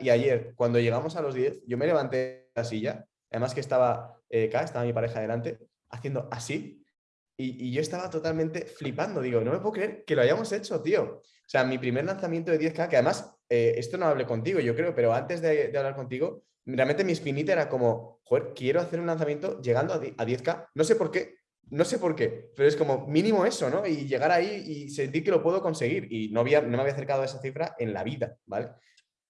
y ayer, cuando llegamos a los 10, yo me levanté de la silla, además que estaba eh, estaba mi pareja delante, haciendo así, y, yo estaba totalmente flipando, digo, no me puedo creer que lo hayamos hecho, tío. O sea, mi primer lanzamiento de 10K, que además, eh, esto no hablé contigo, yo creo, pero antes de, de, hablar contigo, realmente mi espinita era como, joder, quiero hacer un lanzamiento llegando a 10K, no sé por qué, no sé por qué, pero es como mínimo eso, ¿no? Y llegar ahí y sentir que lo puedo conseguir. Y no, había, no me había acercado a esa cifra en la vida, ¿vale?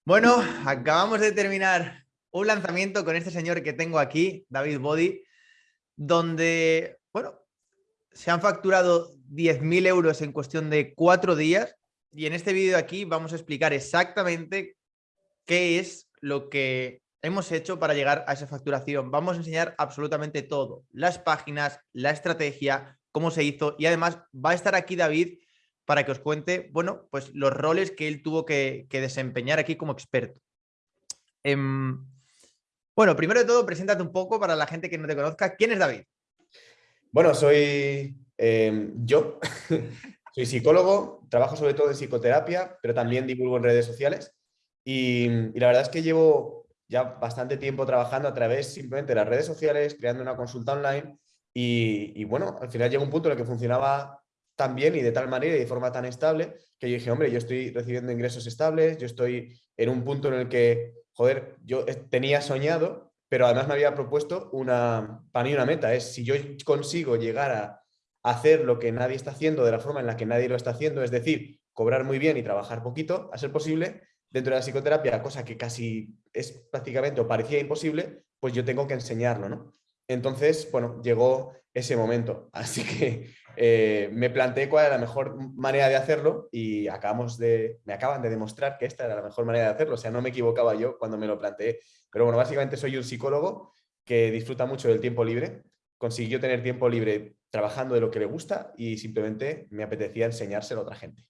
Bueno, acabamos de terminar un lanzamiento con este señor que tengo aquí, David Body, donde, bueno, se han facturado 10.000 euros en cuestión de cuatro días. Y en este vídeo aquí vamos a explicar exactamente qué es lo que hemos hecho para llegar a esa facturación. Vamos a enseñar absolutamente todo, las páginas, la estrategia, cómo se hizo. Y además va a estar aquí David para que os cuente, bueno, pues los roles que él tuvo que, desempeñar aquí como experto. Em, bueno, primero de todo, preséntate un poco para la gente que no te conozca. ¿Quién es David? Bueno, soy em, yo. soy psicólogo, trabajo sobre todo en psicoterapia, pero también divulgo en redes sociales. y la verdad es que llevo ya bastante tiempo trabajando a través simplemente de las redes sociales, creando una consulta online y, bueno, al final llegó un punto en el que funcionaba tan bien y de tal manera y de forma tan estable que yo dije, hombre, yo estoy recibiendo ingresos estables, yo estoy en un punto en el que, joder, yo tenía soñado, pero además me había propuesto una, para mí una meta, es si yo consigo llegar a hacer lo que nadie está haciendo de la forma en la que nadie lo está haciendo, es decir, cobrar muy bien y trabajar poquito, a ser posible, dentro de la psicoterapia, cosa que casi es prácticamente o parecía imposible, pues yo tengo que enseñarlo, ¿no? Entonces, bueno, llegó ese momento. Así que eh, me planteé cuál era la mejor manera de hacerlo y acabamos de, me acaban de demostrar que esta era la mejor manera de hacerlo. O sea, no me equivocaba yo cuando me lo planteé. Pero bueno, básicamente soy un psicólogo que disfruta mucho del tiempo libre. Consiguió tener tiempo libre trabajando de lo que le gusta y simplemente me apetecía enseñárselo a otra gente.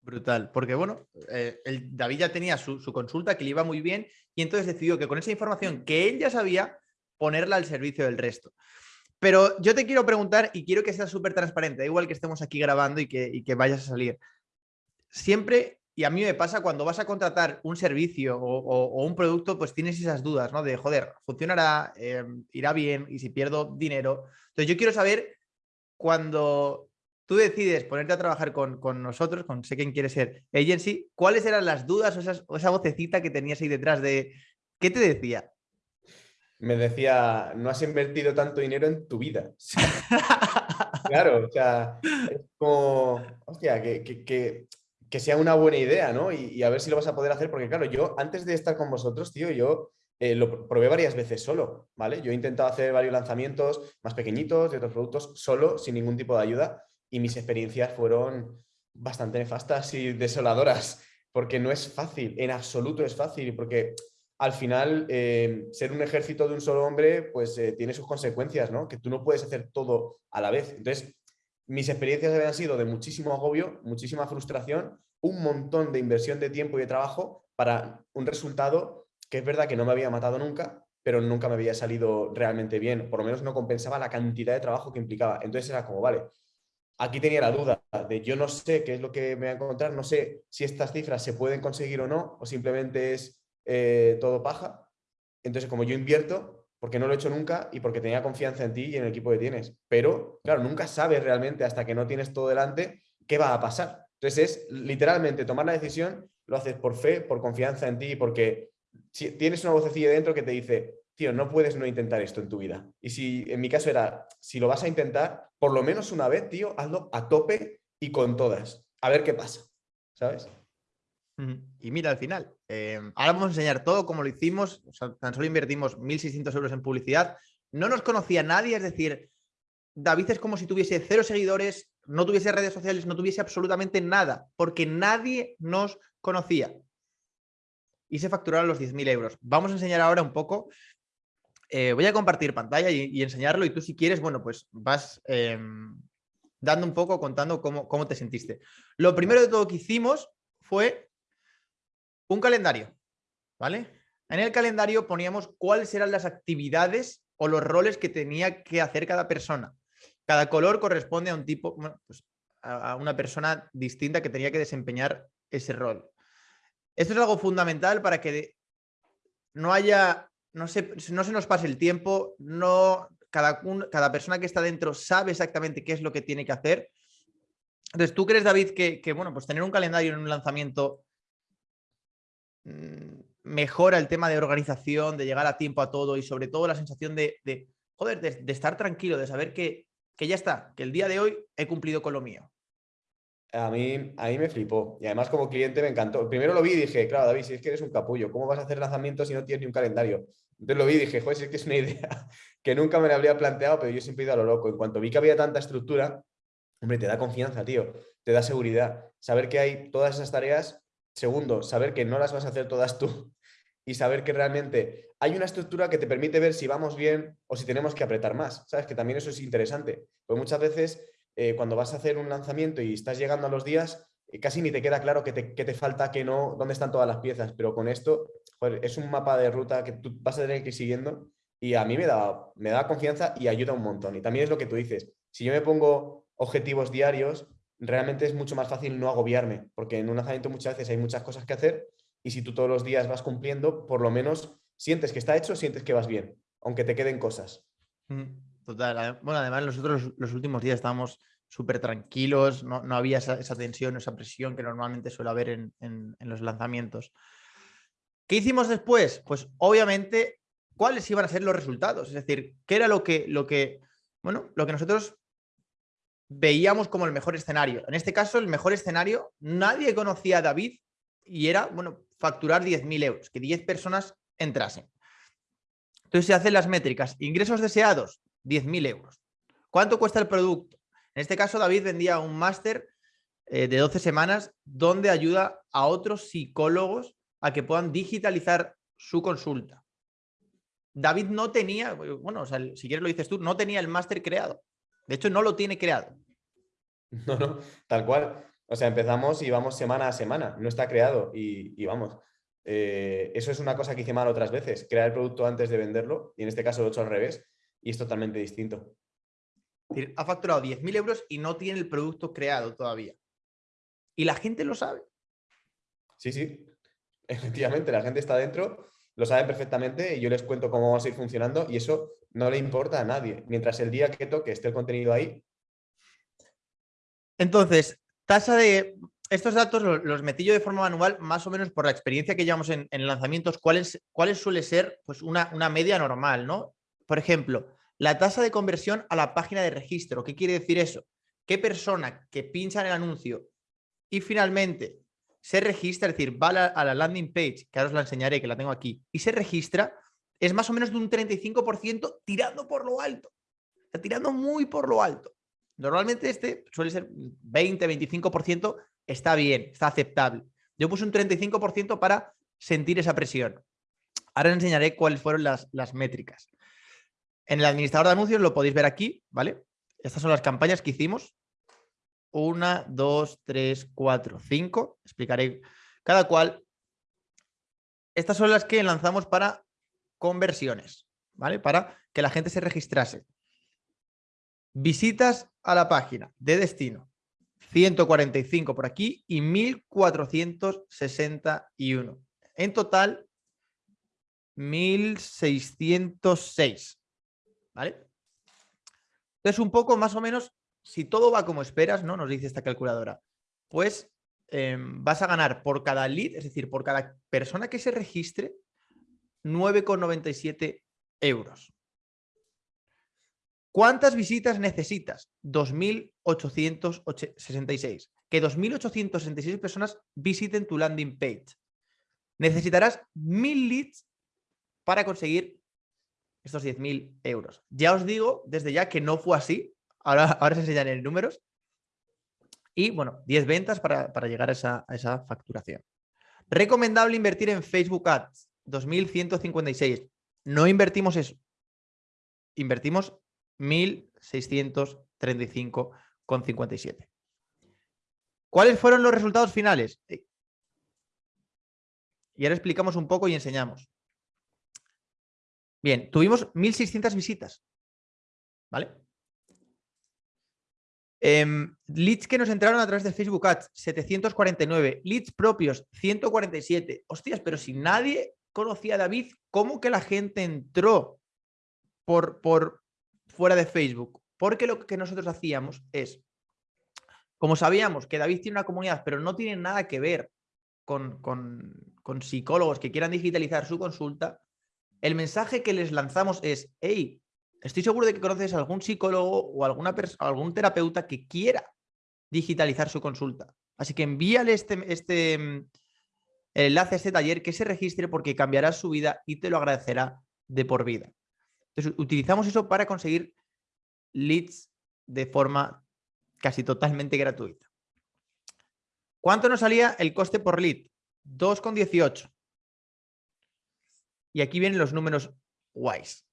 Brutal, porque bueno, eh, el David ya tenía su, consulta que le iba muy bien y entonces decidió que con esa información que él ya sabía, ponerla al servicio del resto. Pero yo te quiero preguntar y quiero que seas súper transparente, igual que estemos aquí grabando y que, vayas a salir. Siempre, y a mí me pasa cuando vas a contratar un servicio o, un producto, pues tienes esas dudas, ¿no? De, joder, funcionará, em, irá bien y si pierdo dinero. Entonces yo quiero saber cuando tú decides ponerte a trabajar con, nosotros, con sé quién quiere ser agency, ¿cuáles eran las dudas o, esa vocecita que tenías ahí detrás de qué te decía? Me decía, no has invertido tanto dinero en tu vida. claro, o sea, es como, hostia, que, sea una buena idea, ¿no? Y, a ver si lo vas a poder hacer, porque claro, yo antes de estar con vosotros, tío, yo eh, lo probé varias veces solo, ¿vale? Yo he intentado hacer varios lanzamientos más pequeñitos de otros productos solo, sin ningún tipo de ayuda, y mis experiencias fueron bastante nefastas y desoladoras, porque no es fácil, en absoluto es fácil, porque al final eh, ser un ejército de un solo hombre pues eh, tiene sus consecuencias, ¿no? Que tú no puedes hacer todo a la vez. Entonces, mis experiencias habían sido de muchísimo agobio, muchísima frustración, un montón de inversión de tiempo y de trabajo para un resultado que es verdad que no me había matado nunca, pero nunca me había salido realmente bien, por lo menos no compensaba la cantidad de trabajo que implicaba. Entonces era como, vale, aquí tenía la duda de yo no sé qué es lo que me voy a encontrar, no sé si estas cifras se pueden conseguir o no, o simplemente es eh, todo paja. Entonces, como yo invierto, porque no lo he hecho nunca y porque tenía confianza en ti y en el equipo que tienes. Pero, claro, nunca sabes realmente hasta que no tienes todo delante qué va a pasar. Entonces, es literalmente tomar la decisión, lo haces por fe, por confianza en ti, porque si tienes una vocecilla dentro que te dice, tío, no puedes no intentar esto en tu vida. Y si en mi caso era, si lo vas a intentar, por lo menos una vez, tío, hazlo a tope y con todas. A ver qué pasa, ¿sabes? Y mira, al final, eh, ahora vamos a enseñar todo como lo hicimos, tan solo invertimos 1.600 euros en publicidad, no nos conocía nadie, es decir, David es como si tuviese cero seguidores, no tuviese redes sociales, no tuviese absolutamente nada, porque nadie nos conocía. Y se facturaron los 10.000 euros. Vamos a enseñar ahora un poco eh, voy a compartir pantalla y, enseñarlo y tú si quieres, bueno, pues vas em, dando un poco, contando cómo, cómo te sentiste. Lo primero de todo que hicimos fue un calendario, ¿vale? En el calendario poníamos cuáles eran las actividades o los roles que tenía que hacer cada persona. Cada color corresponde a un tipo, pues a una persona distinta que tenía que desempeñar ese rol. Esto es algo fundamental para que no haya, no se, no se nos pase el tiempo, no, cada, cada persona que está dentro sabe exactamente qué es lo que tiene que hacer. Entonces, ¿tú crees, David, que, bueno, pues tener un calendario en un lanzamiento mejora el tema de organización, de llegar a tiempo a todo y sobre todo la sensación de, de joder, de, estar tranquilo, de saber que, que ya está, que el día de hoy he cumplido con lo mío? A mí, a mí me flipó. Y además como cliente me encantó. Primero lo vi y dije, claro, David, si es que eres un capullo, ¿cómo vas a hacer lanzamientos si no tienes ni un calendario? Entonces lo vi y dije, joder, si es que es una idea que nunca me la habría planteado, pero yo siempre he ido a lo loco. En cuanto vi que había tanta estructura, hombre, te da confianza, tío. Te da seguridad. Saber que hay todas esas tareas. Segundo, saber que no las vas a hacer todas tú. Y saber que realmente hay una estructura que te permite ver si vamos bien o si tenemos que apretar más. ¿Sabes? Que también eso es interesante. Pues muchas veces eh, cuando vas a hacer un lanzamiento y estás llegando a los días, eh, casi ni te queda claro qué te, falta, que no, dónde están todas las piezas, pero con esto es un mapa de ruta que tú vas a tener que ir siguiendo y a mí me da, me da confianza y ayuda un montón. Y también es lo que tú dices, si yo me pongo objetivos diarios, realmente es mucho más fácil no agobiarme, porque en un lanzamiento muchas veces hay muchas cosas que hacer y si tú todos los días vas cumpliendo, por lo menos sientes que está hecho, sientes que vas bien, aunque te queden cosas. Mm. Total. Bueno, además nosotros los últimos días estábamos súper tranquilos, no, había esa, tensión, esa presión que normalmente suele haber en, los lanzamientos. ¿Qué hicimos después? Pues obviamente, ¿cuáles iban a ser los resultados? Es decir, ¿qué era lo que, lo que, bueno, lo que nosotros veíamos como el mejor escenario? En este caso, el mejor escenario, nadie conocía a David y era, bueno, facturar 10.000 euros, que 10 personas entrasen. Entonces se hacen las métricas. Ingresos deseados, 10.000 euros. ¿Cuánto cuesta el producto? En este caso, David vendía un máster eh, de 12 semanas donde ayuda a otros psicólogos a que puedan digitalizar su consulta. David no tenía, bueno, si quieres lo dices tú, no tenía el máster creado. De hecho, no lo tiene creado. No, no, tal cual. O sea, empezamos y vamos semana a semana. No está creado y, vamos. Eh, eso es una cosa que hice mal otras veces, crear el producto antes de venderlo y en este caso lo he hecho al revés y es totalmente distinto. Ha facturado 10.000 euros y no tiene el producto creado todavía. Y la gente lo sabe. Sí, sí. Efectivamente, la gente está dentro, lo sabe perfectamente y yo les cuento cómo vamos a ir funcionando y eso no le importa a nadie. Mientras el día que toque esté el contenido ahí. Entonces, tasa de... Estos datos los, metí yo de forma manual, más o menos por la experiencia que llevamos en, lanzamientos, cuáles suele ser pues una, una media normal, ¿no? Por ejemplo, la tasa de conversión a la página de registro. ¿Qué quiere decir eso? ¿Qué persona que pincha en el anuncio y finalmente se registra, es decir, va a la, landing page, que ahora os la enseñaré, que la tengo aquí, y se registra, es más o menos de un 35% tirando por lo alto. Está tirando muy por lo alto. Normalmente este suele ser 20, 25%, está bien, está aceptable. Yo puse un 35% para sentir esa presión. Ahora enseñaré cuáles fueron las, las métricas. En el administrador de anuncios lo podéis ver aquí, ¿vale? Estas son las campañas que hicimos. Una, dos, tres, cuatro, cinco. Explicaré cada cual. Estas son las que lanzamos para conversiones, ¿vale? Para que la gente se registrase. Visitas a la página de destino. 145 por aquí y 1461. En total, 1606. ¿Vale? Entonces, un poco más o menos, si todo va como esperas, ¿no? Nos dice esta calculadora, pues em, vas a ganar por cada lead, es decir, por cada persona que se registre, 9,97 euros. ¿Cuántas visitas necesitas? 2.866. Que 2.866 personas visiten tu landing page. Necesitarás 1.000 leads para conseguir estos 10.000 euros. Ya os digo desde ya que no fue así. Ahora, ahora se enseñan en números. Y bueno, 10 ventas para, llegar a esa, a esa, facturación. Recomendable invertir en Facebook Ads. 2.156. No invertimos eso. Invertimos 1.635,57. ¿Cuáles fueron los resultados finales? Eh, y ahora explicamos un poco y enseñamos. Bien, tuvimos 1.600 visitas. ¿Vale? Em, leads que nos entraron a través de Facebook Ads, 749. Leads propios, 147. Hostias, pero si nadie conocía a David, ¿cómo que la gente entró por, por fuera de Facebook? Porque lo que nosotros hacíamos es, como sabíamos que David tiene una comunidad, pero no tiene nada que ver con, con psicólogos que quieran digitalizar su consulta, el mensaje que les lanzamos es, hey, estoy seguro de que conoces a algún psicólogo o alguna algún terapeuta que quiera digitalizar su consulta. Así que envíale este, este mm, enlace a este taller que se registre porque cambiará su vida y te lo agradecerá de por vida. Entonces, utilizamos eso para conseguir leads de forma casi totalmente gratuita. ¿Cuánto nos salía el coste por lead? 2,18. Y aquí vienen los números guays.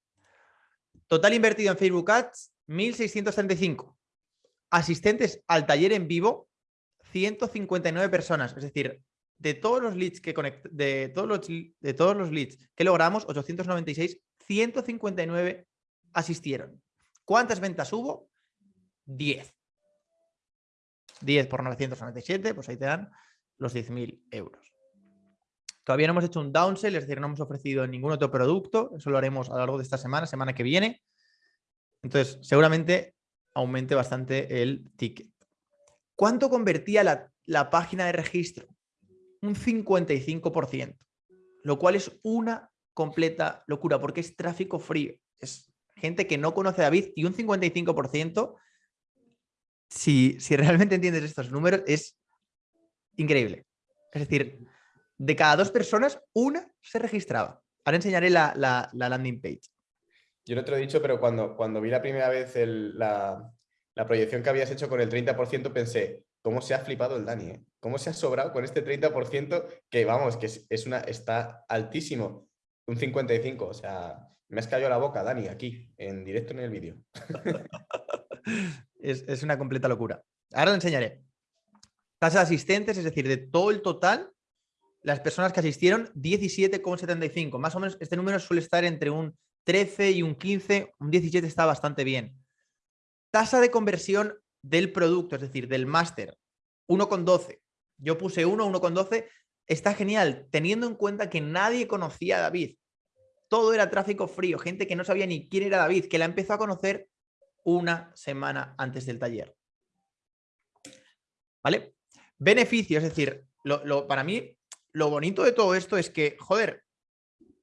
Total invertido en Facebook Ads, 1.635. Asistentes al taller en vivo, 159 personas. Es decir, de todos los leads que de todos los, de todos los leads que logramos, 896, 159 asistieron. ¿Cuántas ventas hubo? 10. 10 por 997, pues ahí te dan los 10.000 euros. Todavía no hemos hecho un downsell, es decir, no hemos ofrecido ningún otro producto. Eso lo haremos a lo largo de esta semana, semana que viene. Entonces, seguramente aumente bastante el ticket. ¿Cuánto convertía la, la página de registro? Un 55%, lo cual es una completa locura porque es tráfico frío. Es gente que no conoce a David y un 55%, si, si realmente entiendes estos números, es increíble. Es decir, de cada dos personas, una se registraba. Ahora enseñaré la, landing page. Yo no te lo he dicho, pero cuando, cuando vi la primera vez la, proyección que habías hecho con el 30%, pensé, ¿cómo se ha flipado el Dani? Eh? ¿Cómo se ha sobrado con este 30% que, vamos, que es, una, está altísimo? Un 55%, o sea, me has caído la boca, Dani, aquí, en directo en el vídeo. es, es una completa locura. Ahora lo enseñaré. Tasa de asistentes, es decir, de todo el total, las personas que asistieron, 17,75. Más o menos este número suele estar entre un 13 y un 15, un 17 está bastante bien. Tasa de conversión del producto, es decir, del máster, 1,12. Yo puse 1, 1,12. Está genial, teniendo en cuenta que nadie conocía a David. Todo era tráfico frío, gente que no sabía ni quién era David, que la empezó a conocer una semana antes del taller. ¿Vale? Beneficio, es decir, lo, para mí lo bonito de todo esto es que, joder,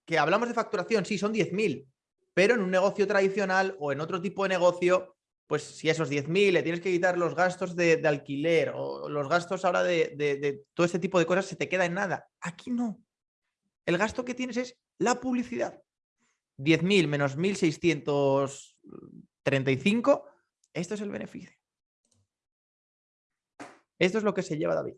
que hablamos de facturación, sí, son 10.000, pero en un negocio tradicional o en otro tipo de negocio, pues si esos 10.000 le tienes que quitar los gastos de, alquiler o los gastos ahora de, de, todo este tipo de cosas, se te queda en nada. Aquí no. El gasto que tienes es la publicidad. 10.000 menos 1.635, esto es el beneficio. Esto es lo que se lleva David.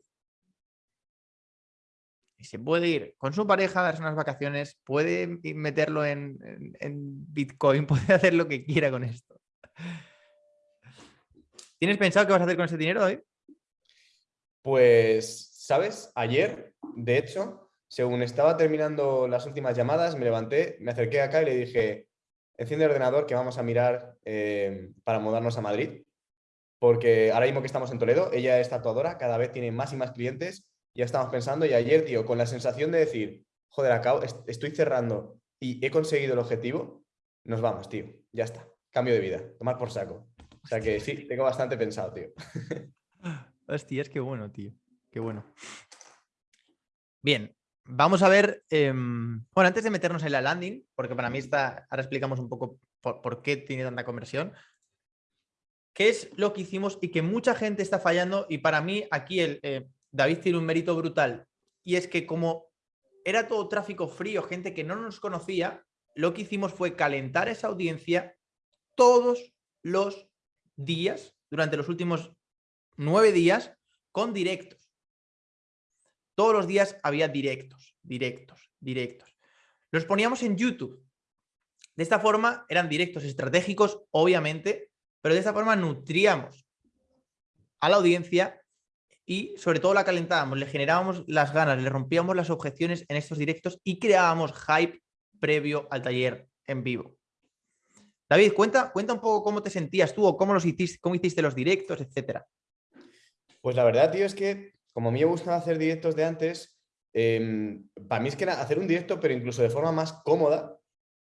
Y se puede ir con su pareja a darse unas vacaciones, puede meterlo en, Bitcoin, puede hacer lo que quiera con esto. ¿Tienes pensado qué vas a hacer con ese dinero hoy? Pues, ¿sabes? Ayer, de hecho, según estaba terminando las últimas llamadas, me levanté, me acerqué acá y le dije, enciende el ordenador que vamos a mirar eh, para mudarnos a Madrid. Porque ahora mismo que estamos en Toledo, ella es tatuadora, cada vez tiene más y más clientes ya estamos pensando y ayer, tío, con la sensación de decir, joder, acabo, estoy cerrando y he conseguido el objetivo, nos vamos, tío, ya está, cambio de vida, tomar por saco. O sea que sí, tengo bastante pensado, tío. Hostia, es que bueno, tío, qué bueno. Bien, vamos a ver, em, bueno, antes de meternos en la landing, porque para mí está, ahora explicamos un poco por, qué tiene tanta conversión, qué es lo que hicimos y que mucha gente está fallando y para mí aquí el, eh, David tiene un mérito brutal y es que como era todo tráfico frío, gente que no nos conocía, lo que hicimos fue calentar esa audiencia todos los días, durante los últimos nueve días, con directos. Todos los días había directos, directos, directos. Los poníamos en YouTube. De esta forma eran directos estratégicos, obviamente, pero de esta forma nutríamos a la audiencia y sobre todo la calentábamos, le generábamos las ganas, le rompíamos las objeciones en estos directos y creábamos hype previo al taller en vivo. David, cuenta, cuenta un poco cómo te sentías tú o cómo, los hiciste, cómo hiciste los directos, etcétera. Pues la verdad, tío, es que como a mí me gustaba hacer directos de antes, em, para mí es que era hacer un directo, pero incluso de forma más cómoda,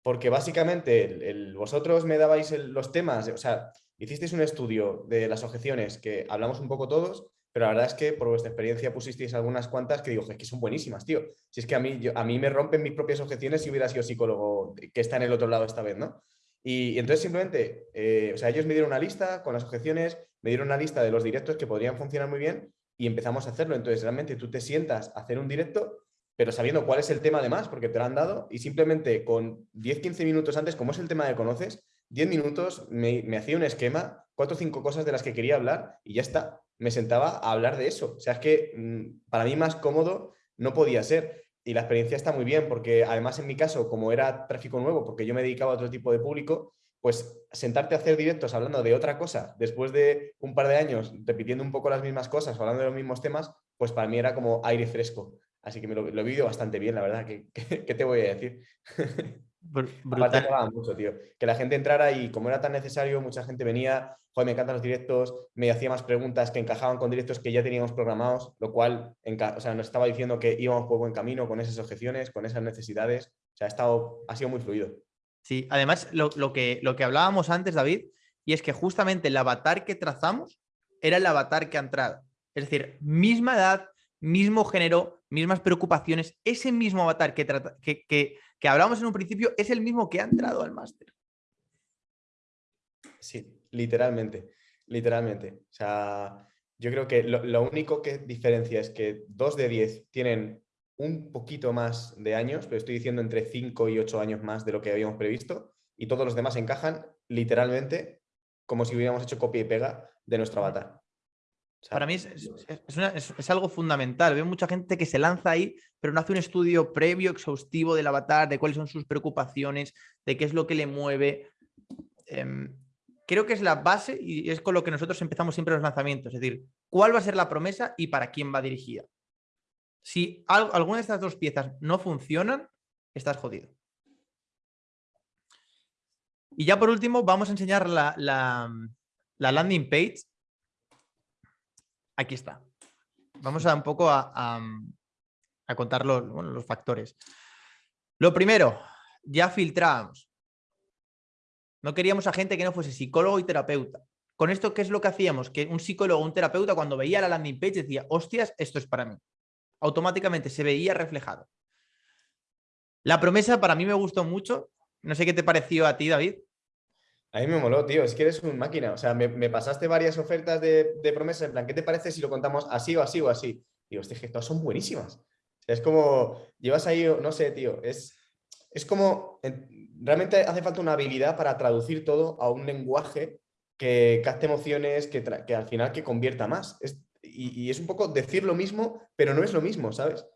porque básicamente vosotros me dabais los temas, o sea, hicisteis un estudio de las objeciones que hablamos un poco todos, pero la verdad es que por vuestra experiencia pusisteis algunas cuantas que digo, es que son buenísimas, tío. Si es que a mí, a mí me rompen mis propias objeciones si hubiera sido psicólogo que está en el otro lado esta vez, ¿no? Y, entonces simplemente, eh, o sea, ellos me dieron una lista con las objeciones, me dieron una lista de los directos que podrían funcionar muy bien y empezamos a hacerlo. Entonces realmente tú te sientas a hacer un directo, pero sabiendo cuál es el tema además, porque te lo han dado, y simplemente con 10-15 minutos antes, como es el tema que conoces, 10 minutos me, me hacía un esquema, cuatro o cinco cosas de las que quería hablar y ya está. Me sentaba a hablar de eso. O sea, es que mm, para mí más cómodo no podía ser. Y la experiencia está muy bien porque además en mi caso, como era tráfico nuevo, porque yo me dedicaba a otro tipo de público, pues sentarte a hacer directos hablando de otra cosa después de un par de años repitiendo un poco las mismas cosas, hablando de los mismos temas, pues para mí era como aire fresco. Así que me lo, he vivido bastante bien, la verdad. ¿Qué, qué, te voy a decir? Brutal. mucho, tío. Que la gente entrara y como era tan necesario, mucha gente venía, joder, me encantan los directos, me hacía más preguntas que encajaban con directos que ya teníamos programados, lo cual o sea, nos estaba diciendo que íbamos por buen camino con esas objeciones, con esas necesidades. O sea, ha, estado, ha sido muy fluido. Sí, además lo, que, lo que hablábamos antes, David, y es que justamente el avatar que trazamos era el avatar que ha entrado. Es decir, misma edad, mismo género, mismas preocupaciones, ese mismo avatar que, que, que, hablamos en un principio es el mismo que ha entrado al máster. Sí, literalmente, literalmente. O sea, yo creo que lo, lo, único que diferencia es que dos de diez tienen un poquito más de años, pero estoy diciendo entre 5 y 8 años más de lo que habíamos previsto, y todos los demás encajan literalmente como si hubiéramos hecho copia y pega de nuestro avatar. Para mí es, es, algo fundamental. Veo mucha gente que se lanza ahí, pero no hace un estudio previo, exhaustivo del avatar, de cuáles son sus preocupaciones, de qué es lo que le mueve. Em, creo que es la base y es con lo que nosotros empezamos siempre los lanzamientos. Es decir, cuál va a ser la promesa y para quién va dirigida. Si alguna de estas dos piezas no funcionan, estás jodido. Y ya por último, vamos a enseñar la, landing page. Aquí está. Vamos a un poco a, contar los, los factores. Lo primero, ya filtrábamos. No queríamos a gente que no fuese psicólogo y terapeuta. Con esto, ¿qué es lo que hacíamos? Que un psicólogo o un terapeuta cuando veía la landing page decía, hostias, esto es para mí automáticamente se veía reflejado. La promesa para mí me gustó mucho. No sé qué te pareció a ti, David. A mí me moló, tío. Es que eres un máquina. O sea, me, pasaste varias ofertas de, de promesa. En plan, ¿qué te parece si lo contamos así o así o así? Digo, este que todas son buenísimas. es como, llevas ahí, no sé, tío. Es, es como, realmente hace falta una habilidad para traducir todo a un lenguaje que capte emociones, que, que al final que convierta más. Es, y, es un poco decir lo mismo, pero no es lo mismo, ¿sabes?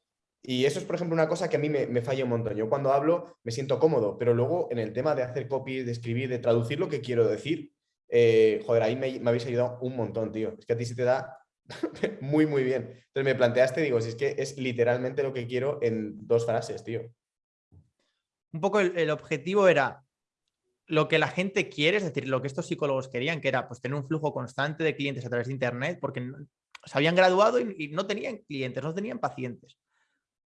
Y eso es, por ejemplo, una cosa que a mí me, falla un montón. Yo cuando hablo me siento cómodo, pero luego en el tema de hacer copy, de escribir, de traducir lo que quiero decir, eh, joder, ahí me, habéis ayudado un montón, tío. Es que a ti se te da muy, muy bien. Entonces me planteaste, digo, si es que es literalmente lo que quiero en dos frases, tío. Un poco el, objetivo era lo que la gente quiere, es decir, lo que estos psicólogos querían, que era pues, tener un flujo constante de clientes a través de Internet, porque se habían graduado y, no tenían clientes, no tenían pacientes.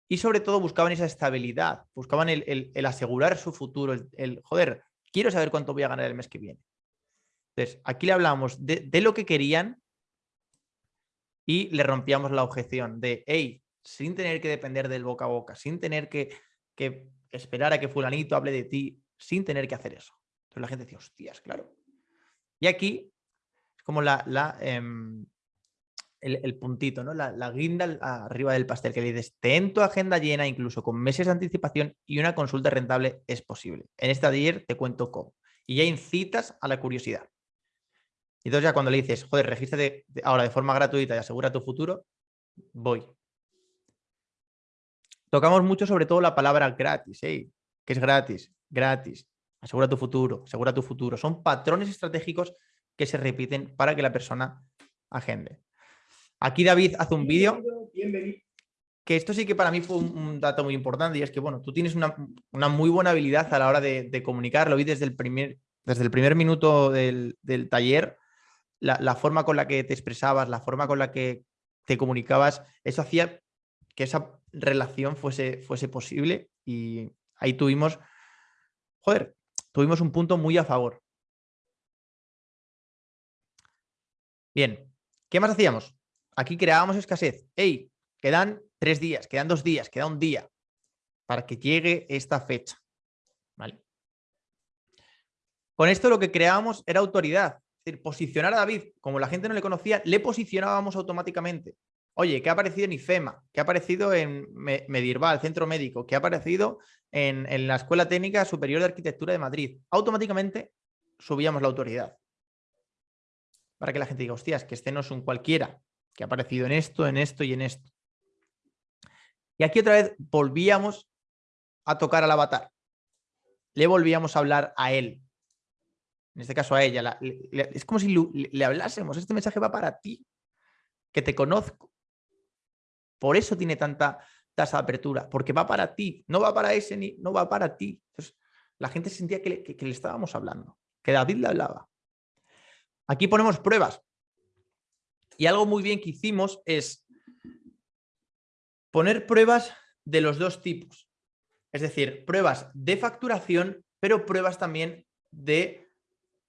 Y sobre todo buscaban esa estabilidad, buscaban el, asegurar su futuro, el, joder, quiero saber cuánto voy a ganar el mes que viene. Entonces, aquí le hablamos de, lo que querían y le rompíamos la objeción de, hey, sin tener que depender del boca a boca, sin tener que, esperar a que fulanito hable de ti, sin tener que hacer eso. Entonces la gente decía, hostias, claro. Y aquí es como la, la em, el, puntito, ¿no? La, guinda arriba del pastel que le dices, ten tu agenda llena incluso con meses de anticipación y una consulta rentable es posible. En esta de ayer te cuento cómo. Y ya incitas a la curiosidad. Y entonces ya cuando le dices, joder, regístrate ahora de forma gratuita y asegura tu futuro, voy. Tocamos mucho sobre todo la palabra gratis, ¿eh? que es gratis, gratis, asegura tu futuro, asegura tu futuro. Son patrones estratégicos que se repiten para que la persona agende. Aquí David hace un vídeo que esto sí que para mí fue un, dato muy importante y es que, bueno, tú tienes una, muy buena habilidad a la hora de, comunicar, lo vi desde el primer Desde el primer minuto del, taller, la, forma con la que te expresabas, la forma con la que te comunicabas, eso hacía que esa relación fuese, fuese posible y ahí tuvimos, joder, tuvimos un punto muy a favor. Bien, ¿qué más hacíamos? Aquí creábamos escasez. ¡Ey! Quedan tres días, quedan dos días, queda un día para que llegue esta fecha. ¿Vale? Con esto lo que creábamos era autoridad. Es decir, posicionar a David, como la gente no le conocía, le posicionábamos automáticamente. Oye, ¿qué ha aparecido en IFEMA? ¿Qué ha aparecido en Medirval, Centro Médico? ¿Qué ha aparecido en, en la Escuela Técnica Superior de Arquitectura de Madrid? Automáticamente subíamos la autoridad. Para que la gente diga, hostias, que este no es un cualquiera, que ha aparecido en esto, en esto y en esto. Y aquí otra vez volvíamos a tocar al avatar. Le volvíamos a hablar a él. En este caso a ella. es como si le, hablásemos. Este mensaje va para ti. Que te conozco. Por eso tiene tanta tasa de apertura. Porque va para ti. No va para ese ni no va para ti. Entonces, la gente sentía que le, estábamos hablando. Que David le hablaba. Aquí ponemos pruebas. Y algo muy bien que hicimos es poner pruebas de los dos tipos. Es decir, pruebas de facturación, pero pruebas también de,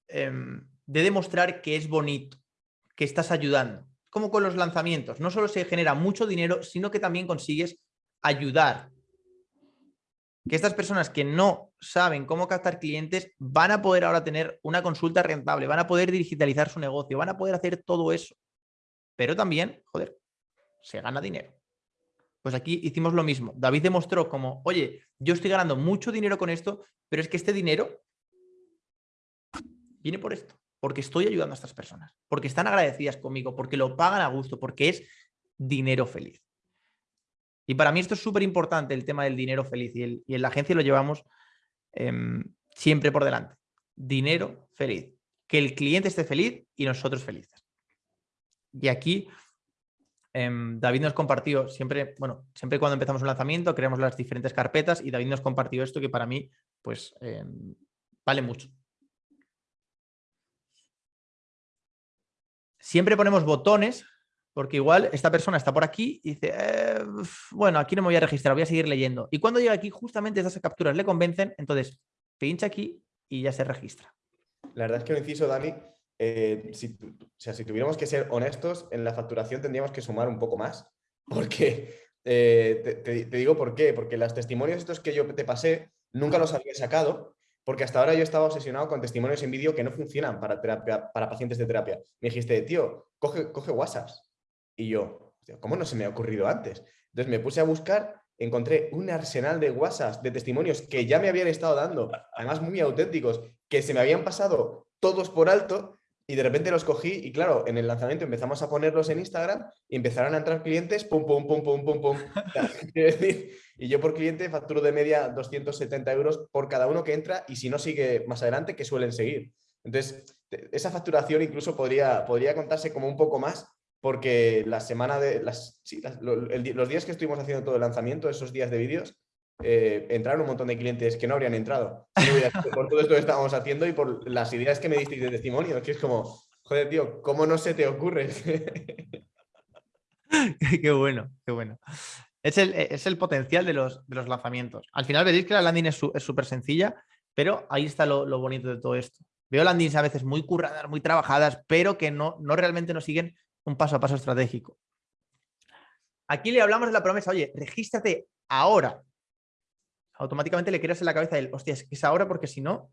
em, de demostrar que es bonito, que estás ayudando. Como con los lanzamientos, no solo se genera mucho dinero, sino que también consigues ayudar. Que estas personas que no saben cómo captar clientes van a poder ahora tener una consulta rentable, van a poder digitalizar su negocio, van a poder hacer todo eso. Pero también, joder, se gana dinero. Pues aquí hicimos lo mismo. David demostró como, oye, yo estoy ganando mucho dinero con esto, pero es que este dinero viene por esto, porque estoy ayudando a estas personas, porque están agradecidas conmigo, porque lo pagan a gusto, porque es dinero feliz. Y para mí esto es súper importante, el tema del dinero feliz, y, en la agencia lo llevamos em, siempre por delante. Dinero feliz. Que el cliente esté feliz y nosotros felices. Y aquí Em, David nos compartió, siempre, bueno, siempre cuando empezamos un lanzamiento creamos las diferentes carpetas y David nos compartió esto que para mí, pues, em, vale mucho. Siempre ponemos botones, porque igual esta persona está por aquí y dice, eh, bueno, aquí no me voy a registrar, voy a seguir leyendo. Y cuando llega aquí, justamente esas capturas le convencen, entonces pincha aquí y ya se registra. La verdad es que lo inciso, Dani, eh, si, o sea, si tuviéramos que ser honestos, en la facturación tendríamos que sumar un poco más. Porque, eh, te, digo por qué, porque los testimonios estos que yo te pasé, nunca los había sacado, porque hasta ahora yo estaba obsesionado con testimonios en vídeo que no funcionan para, terapia, para pacientes de terapia. Me dijiste, tío, coge, coge WhatsApp. Y yo, ¿cómo no se me ha ocurrido antes? Entonces me puse a buscar, encontré un arsenal de WhatsApp, de testimonios que ya me habían estado dando, además muy auténticos, que se me habían pasado todos por alto y de repente los cogí y claro, en el lanzamiento empezamos a ponerlos en Instagram y empezaron a entrar clientes, pum, pum, pum, pum, pum, pum. y yo por cliente facturo de media 270 euros por cada uno que entra y si no sigue más adelante, que suelen seguir. Entonces, esa facturación incluso podría, podría contarse como un poco más porque la semana de las, los días que estuvimos haciendo todo el lanzamiento, esos días de vídeos, eh, entraron un montón de clientes que no habrían entrado por todo esto que estábamos haciendo y por las ideas que me disteis de testimonio, que es como, joder, tío, ¿cómo no se te ocurre? qué bueno, qué bueno. Es el, potencial de los, de los, lanzamientos. Al final veréis que la landing es súper sencilla, pero ahí está lo, bonito de todo esto. Veo landings a veces muy curradas, muy trabajadas, pero que no, no realmente nos siguen un paso a paso estratégico. Aquí le hablamos de la promesa, oye, regístrate ahora automáticamente le creas en la cabeza el, hostia, es que es ahora porque si no,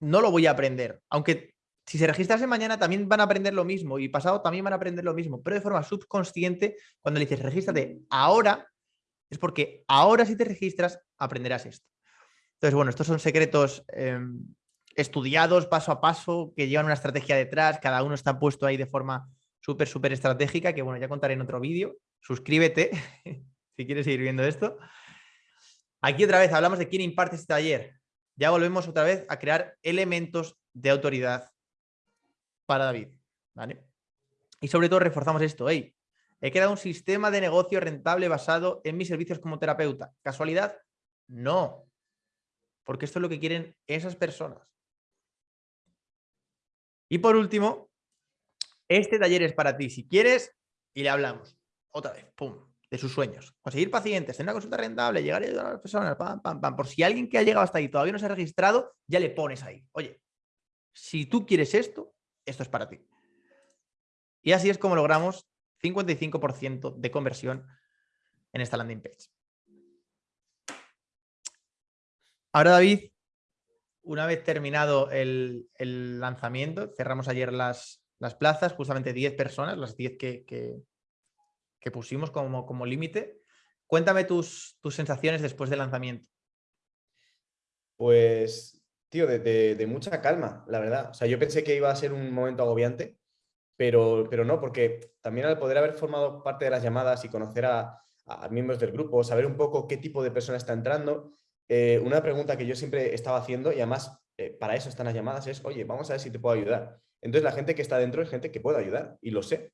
no lo voy a aprender. Aunque si se registrase mañana también van a aprender lo mismo y pasado también van a aprender lo mismo, pero de forma subconsciente, cuando le dices regístrate ahora, es porque ahora si te registras aprenderás esto. Entonces, bueno, estos son secretos em, estudiados paso a paso, que llevan una estrategia detrás, cada uno está puesto ahí de forma súper, súper estratégica, que bueno, ya contaré en otro vídeo. Suscríbete si quieres seguir viendo esto. Aquí otra vez hablamos de quién imparte este taller. Ya volvemos otra vez a crear elementos de autoridad para David. ¿vale? Y sobre todo reforzamos esto. He creado un sistema de negocio rentable basado en mis servicios como terapeuta. ¿Casualidad? No. Porque esto es lo que quieren esas personas. Y por último, este taller es para ti. Si quieres, y le hablamos otra vez, pum, de sus sueños. Conseguir pacientes, tener una consulta rentable, llegar a ayudar a las personas, pam, pam, pam. Por si alguien que ha llegado hasta ahí todavía no se ha registrado, ya le pones ahí. Oye, si tú quieres esto, esto es para ti. Y así es como logramos 55% de conversión en esta landing page. Ahora, David, una vez terminado el, lanzamiento, cerramos ayer las, plazas, justamente 10 personas, las 10 que, pusimos como, como límite. Cuéntame tus, tus sensaciones después del lanzamiento. Pues, tío, de, mucha calma, la verdad. O sea, yo pensé que iba a ser un momento agobiante, pero, pero no, porque también al poder haber formado parte de las llamadas y conocer a, a miembros del grupo, saber un poco qué tipo de persona está entrando, eh, una pregunta que yo siempre estaba haciendo y además eh, para eso están las llamadas es, oye, vamos a ver si te puedo ayudar. Entonces la gente que está dentro es gente que puedo ayudar y lo sé.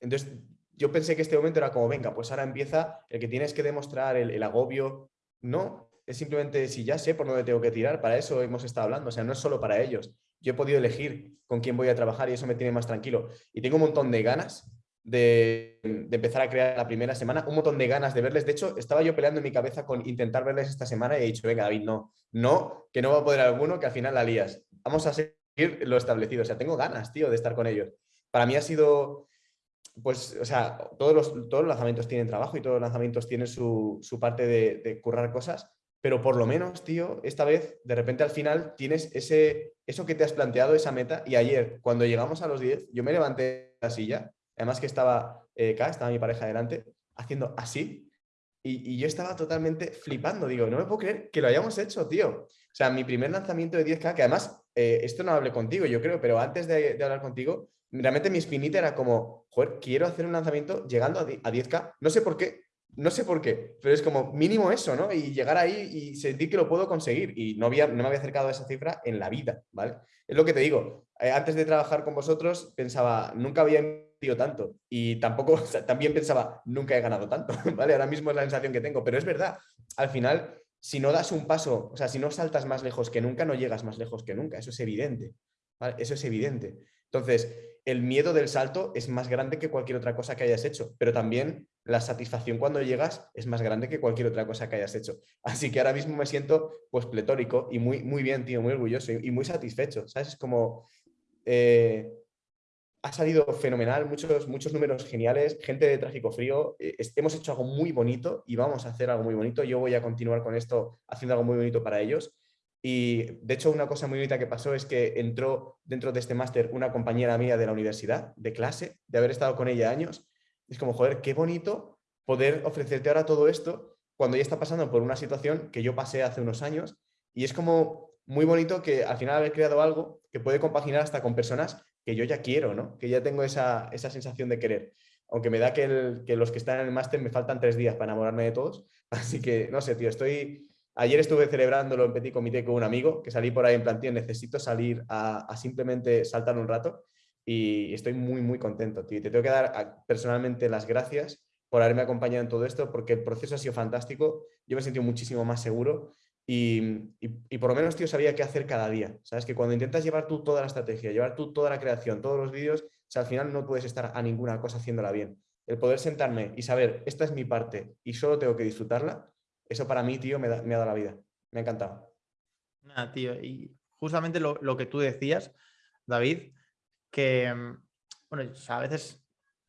Entonces yo pensé que este momento era como, venga, pues ahora empieza el que tienes que demostrar el, agobio. No, es simplemente si ya sé por dónde tengo que tirar, para eso hemos estado hablando, o sea, no es solo para ellos. Yo he podido elegir con quién voy a trabajar y eso me tiene más tranquilo. Y tengo un montón de ganas de, empezar a crear la primera semana, un montón de ganas de verles. De hecho, estaba yo peleando en mi cabeza con intentar verles esta semana y he dicho, venga, David, no, no, que no va a poder alguno, que al final la lías. Vamos a seguir lo establecido. O sea, tengo ganas, tío, de estar con ellos. Para mí ha sido, pues, o sea, todos los, todos los lanzamientos tienen trabajo y todos los lanzamientos tienen su, parte de, currar cosas, pero por lo menos, tío, esta vez, de repente al final tienes ese, eso que te has planteado, esa meta, y ayer, cuando llegamos a los 10, yo me levanté de la silla Además que estaba eh, estaba mi pareja delante, haciendo así. Y, yo estaba totalmente flipando. Digo, no me puedo creer que lo hayamos hecho, tío. O sea, mi primer lanzamiento de 10K, que además, eh, esto no hablé contigo, yo creo, pero antes de, hablar contigo, realmente mi espinita era como, joder, quiero hacer un lanzamiento llegando a, 10K. No sé por qué, no sé por qué, pero es como mínimo eso, ¿no? Y llegar ahí y sentir que lo puedo conseguir. Y no, había, no me había acercado a esa cifra en la vida, ¿vale? Es lo que te digo. Eh, antes de trabajar con vosotros, pensaba, nunca había tanto. Y tampoco, también pensaba, nunca he ganado tanto, ¿vale? Ahora mismo es la sensación que tengo, pero es verdad, al final, si no das un paso, o sea, si no saltas más lejos que nunca, no llegas más lejos que nunca, eso es evidente, ¿vale? Eso es evidente. Entonces, el miedo del salto es más grande que cualquier otra cosa que hayas hecho, pero también la satisfacción cuando llegas es más grande que cualquier otra cosa que hayas hecho. Así que ahora mismo me siento pues pletórico y muy, muy bien, tío, muy orgulloso y, muy satisfecho, ¿sabes? Es como... Eh, ha salido fenomenal, muchos, muchos números geniales, gente de Tráfico Frío, eh, hemos hecho algo muy bonito y vamos a hacer algo muy bonito. Yo voy a continuar con esto haciendo algo muy bonito para ellos. Y de hecho una cosa muy bonita que pasó es que entró dentro de este máster una compañera mía de la universidad, de clase, de haber estado con ella años. Es como, joder, qué bonito poder ofrecerte ahora todo esto cuando ya está pasando por una situación que yo pasé hace unos años. Y es como muy bonito que al final haber creado algo que puede compaginar hasta con personas que yo ya quiero, ¿no? Que ya tengo esa, sensación de querer. Aunque me da que, los que están en el máster me faltan tres días para enamorarme de todos. Así que, no sé, tío, estoy... Ayer estuve celebrándolo en Petit Comité con un amigo, que salí por ahí en plan, tío, necesito salir a, simplemente saltar un rato y estoy muy, muy contento. Y te tengo que dar personalmente las gracias por haberme acompañado en todo esto, porque el proceso ha sido fantástico. Yo me he sentido muchísimo más seguro y, por lo menos, tío, sabía qué hacer cada día. Sabes que cuando intentas llevar tú toda la estrategia, llevar tú toda la creación, todos los vídeos, al final no puedes estar a ninguna cosa haciéndola bien. El poder sentarme y saber, esta es mi parte y solo tengo que disfrutarla, eso para mí, tío, me, ha dado la vida. Me ha encantado. Nada, tío, y justamente lo, que tú decías, David, que, mm, bueno, a veces,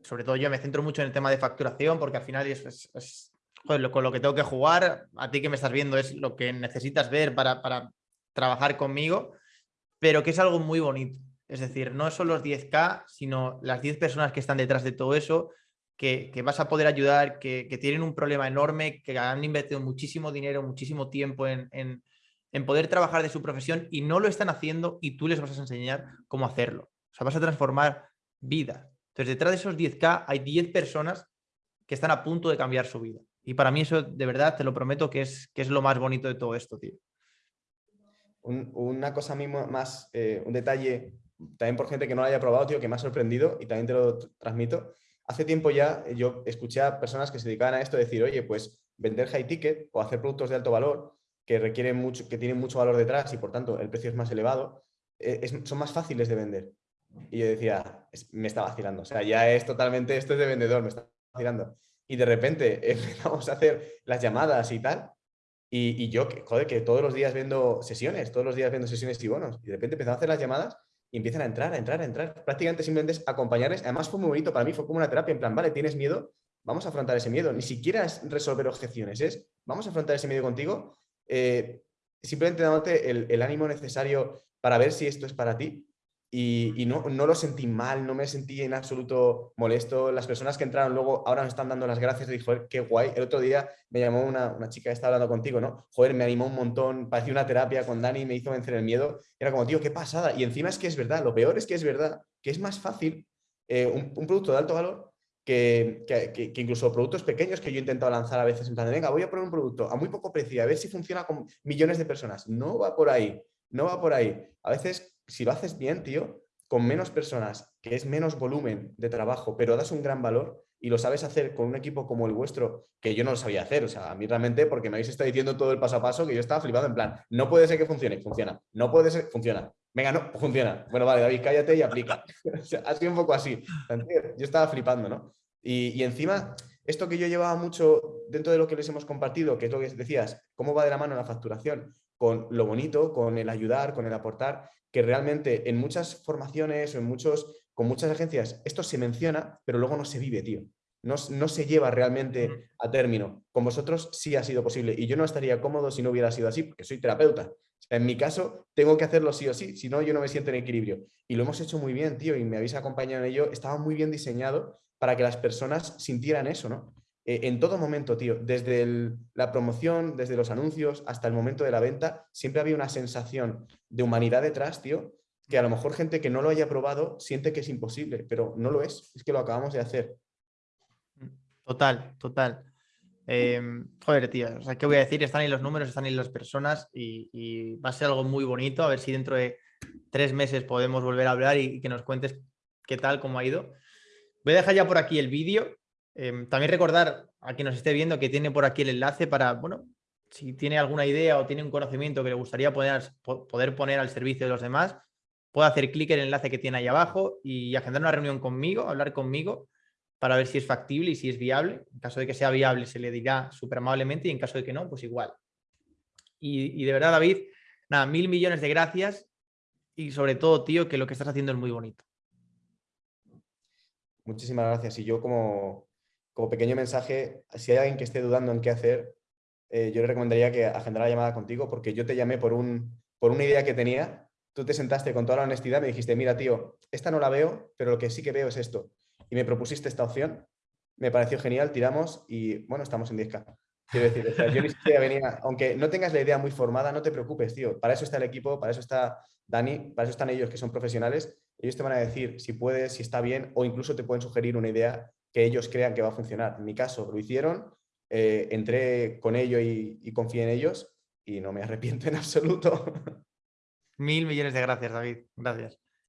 sobre todo yo me centro mucho en el tema de facturación porque al final es joder, con lo que tengo que jugar, a ti que me estás viendo es lo que necesitas ver para, trabajar conmigo, pero que es algo muy bonito. Es decir, no son los 10K, sino las 10 personas que están detrás de todo eso, que, vas a poder ayudar, que, tienen un problema enorme, que han invertido muchísimo dinero, muchísimo tiempo en, poder trabajar de su profesión y no lo están haciendo y tú les vas a enseñar cómo hacerlo. O sea, vas a transformar vidas. Entonces, detrás de esos 10K hay 10 personas que están a punto de cambiar su vida. Y para mí eso, de verdad, te lo prometo que es, que es lo más bonito de todo esto, tío. una cosa más, eh, un detalle, también por gente que no lo haya probado, tío, que me ha sorprendido y también te lo transmito. Hace tiempo ya eh, yo escuché a personas que se dedicaban a esto decir, oye, pues vender high ticket o hacer productos de alto valor que requieren mucho, que tienen mucho valor detrás y por tanto el precio es más elevado, eh, son más fáciles de vender. Y yo decía, me está vacilando. O sea, ya es totalmente, esto es de vendedor, me está vacilando. Y de repente empezamos a hacer las llamadas y tal. Y, yo, joder, que todos los días viendo sesiones, todos los días viendo sesiones y bonos. Y de repente empezamos a hacer las llamadas y empiezan a entrar, a entrar, a entrar. Prácticamente simplemente es acompañarles. Además fue muy bonito para mí, fue como una terapia, en plan, vale, tienes miedo, vamos a afrontar ese miedo. Ni siquiera es resolver objeciones, es vamos a afrontar ese miedo contigo, eh, simplemente dándote el, el, ánimo necesario para ver si esto es para ti y, no, no, lo sentí mal, no me sentí en absoluto molesto. Las personas que entraron luego ahora me están dando las gracias y joder, qué guay. El otro día me llamó una, una, chica que estaba hablando contigo, ¿no? Joder, me animó un montón, parecía una terapia con Dani, me hizo vencer el miedo. Era como, tío, qué pasada. Y encima es que es verdad, lo peor es que es verdad, que es más fácil eh, un, producto de alto valor que, que, que, incluso productos pequeños que yo he intentado lanzar a veces en plan de, venga, voy a poner un producto a muy poco precio, a ver si funciona con millones de personas. No va por ahí, no va por ahí. A veces, si lo haces bien, tío, con menos personas, que es menos volumen de trabajo, pero das un gran valor y lo sabes hacer con un equipo como el vuestro, que yo no lo sabía hacer, o sea, a mí realmente, porque me habéis estado diciendo todo el paso a paso, que yo estaba flipado en plan, no puede ser que funcione, funciona, no puede ser, funciona, venga, no, funciona, bueno, vale, David, cállate y aplica, o ha sido un poco así, yo estaba flipando, ¿no? Y, y encima, esto que yo llevaba mucho dentro de lo que les hemos compartido, que es lo que decías, cómo va de la mano la facturación, con lo bonito, con el ayudar, con el aportar, que realmente en muchas formaciones o en muchos, con muchas agencias esto se menciona, pero luego no se vive, tío. No, no, se lleva realmente a término. Con vosotros sí ha sido posible y yo no estaría cómodo si no hubiera sido así, porque soy terapeuta. en mi caso, tengo que hacerlo sí o sí, si no, yo no me siento en equilibrio. Y lo hemos hecho muy bien, tío, y me habéis acompañado en ello. Estaba muy bien diseñado para que las personas sintieran eso, ¿no? Eh, en todo momento, tío, desde la promoción, desde los anuncios hasta el momento de la venta, siempre había una sensación de humanidad detrás, tío, que a lo mejor gente que no lo haya probado siente que es imposible, pero no lo es, es que lo acabamos de hacer. Total, total. Em, joder, tío, o sea, ¿qué voy a decir? Están ahí los números, están ahí las personas y, va a ser algo muy bonito, a ver si dentro de tres meses podemos volver a hablar y, y que nos cuentes qué tal, cómo ha ido. Voy a dejar ya por aquí el vídeo. Em, también recordar a quien nos esté viendo que tiene por aquí el enlace para, bueno, si tiene alguna idea o tiene un conocimiento que le gustaría poder, poder poner al servicio de los demás, puede hacer clic en el enlace que tiene ahí abajo y agendar una reunión conmigo, hablar conmigo para ver si es factible y si es viable. En caso de que sea viable se le dirá súper amablemente y en caso de que no, pues igual. Y, y de verdad, David, nada, mil millones de gracias y sobre todo, tío, que lo que estás haciendo es muy bonito. Muchísimas gracias. Y yo como, como pequeño mensaje, si hay alguien que esté dudando en qué hacer, eh, yo le recomendaría que agendara la llamada contigo porque yo te llamé por, un, por una idea que tenía, tú te sentaste con toda la honestidad, me dijiste, mira tío, esta no la veo, pero lo que sí que veo es esto. Y me propusiste esta opción, me pareció genial, tiramos y bueno, estamos en 10K. Quiero decir, yo ni siquiera venía, aunque no tengas la idea muy formada, no te preocupes, tío. Para eso está el equipo, para eso está Dani, para eso están ellos que son profesionales. Ellos te van a decir si puedes, si está bien, o incluso te pueden sugerir una idea que ellos crean que va a funcionar. En mi caso, lo hicieron, eh, entré con ello y, y confié en ellos y no me arrepiento en absoluto. Mil millones de gracias, David. Gracias.